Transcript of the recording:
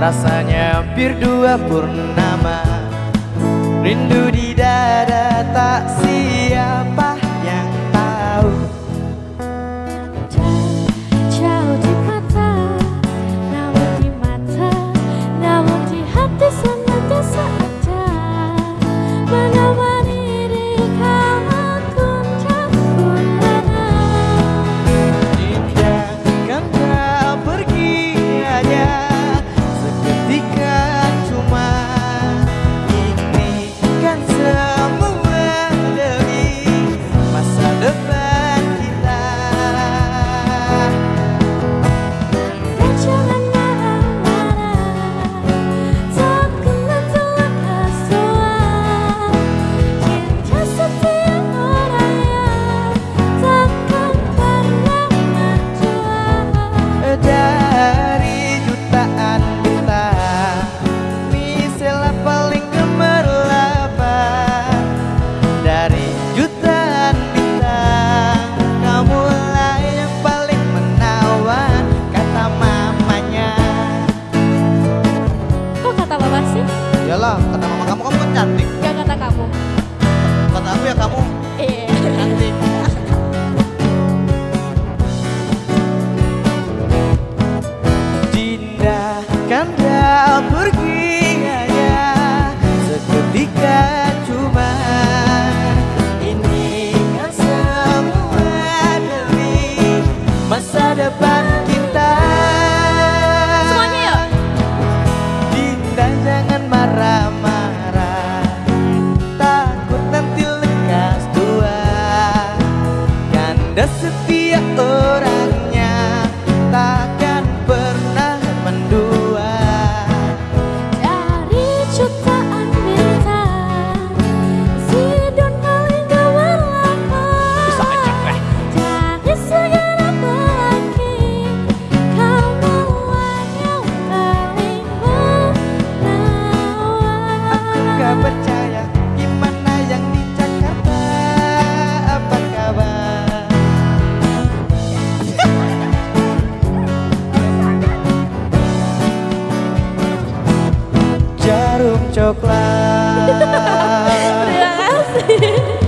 Rasanya hampir dua purnama. Rindu di dada tak si Là. coklat. Terima kasih.